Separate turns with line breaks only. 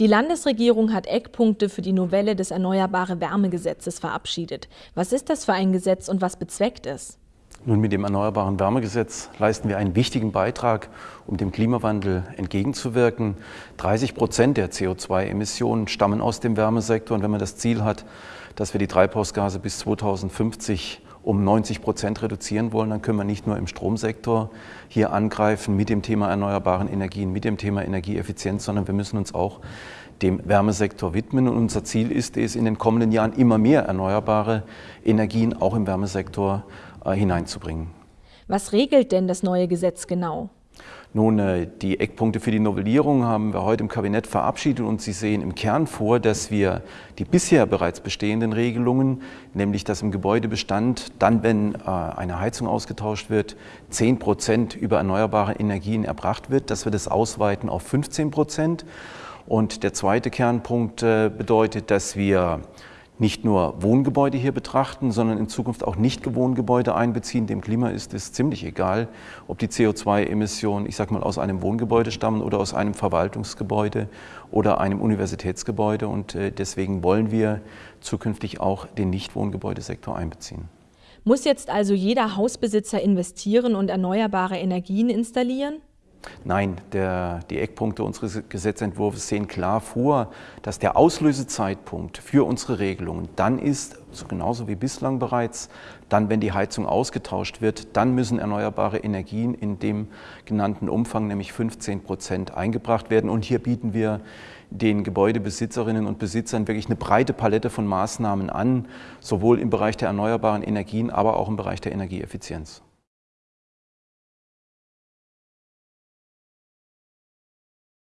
Die Landesregierung hat Eckpunkte für die Novelle des Erneuerbare Wärmegesetzes verabschiedet. Was ist das für ein Gesetz und was bezweckt es?
Nun, mit dem Erneuerbaren Wärmegesetz leisten wir einen wichtigen Beitrag, um dem Klimawandel entgegenzuwirken. 30 Prozent der CO2-Emissionen stammen aus dem Wärmesektor. Und wenn man das Ziel hat, dass wir die Treibhausgase bis 2050 um 90 Prozent reduzieren wollen, dann können wir nicht nur im Stromsektor hier angreifen mit dem Thema erneuerbaren Energien, mit dem Thema Energieeffizienz, sondern wir müssen uns auch dem Wärmesektor widmen. Und unser Ziel ist es, in den kommenden Jahren immer mehr erneuerbare Energien auch im Wärmesektor äh, hineinzubringen.
Was regelt denn das neue Gesetz genau?
Nun, äh, die Eckpunkte für die Novellierung haben wir heute im Kabinett verabschiedet und Sie sehen im Kern vor, dass wir die bisher bereits bestehenden Regelungen, nämlich dass im Gebäudebestand dann, wenn äh, eine Heizung ausgetauscht wird, 10 Prozent über erneuerbare Energien erbracht wird, dass wir das ausweiten auf 15 Prozent. Und der zweite Kernpunkt äh, bedeutet, dass wir nicht nur Wohngebäude hier betrachten, sondern in Zukunft auch Nicht-Wohngebäude einbeziehen. Dem Klima ist es ziemlich egal, ob die CO2-Emissionen, ich sage mal, aus einem Wohngebäude stammen oder aus einem Verwaltungsgebäude oder einem Universitätsgebäude. Und äh, deswegen wollen wir zukünftig auch den Nicht-Wohngebäudesektor einbeziehen.
Muss jetzt also jeder Hausbesitzer investieren und erneuerbare Energien installieren?
Nein, der, die Eckpunkte unseres Gesetzentwurfs sehen klar vor, dass der Auslösezeitpunkt für unsere Regelungen dann ist, so genauso wie bislang bereits, dann, wenn die Heizung ausgetauscht wird, dann müssen erneuerbare Energien in dem genannten Umfang, nämlich 15 Prozent, eingebracht werden. Und hier bieten wir den Gebäudebesitzerinnen und Besitzern wirklich eine breite Palette von Maßnahmen an, sowohl im Bereich der erneuerbaren Energien, aber auch im Bereich der Energieeffizienz.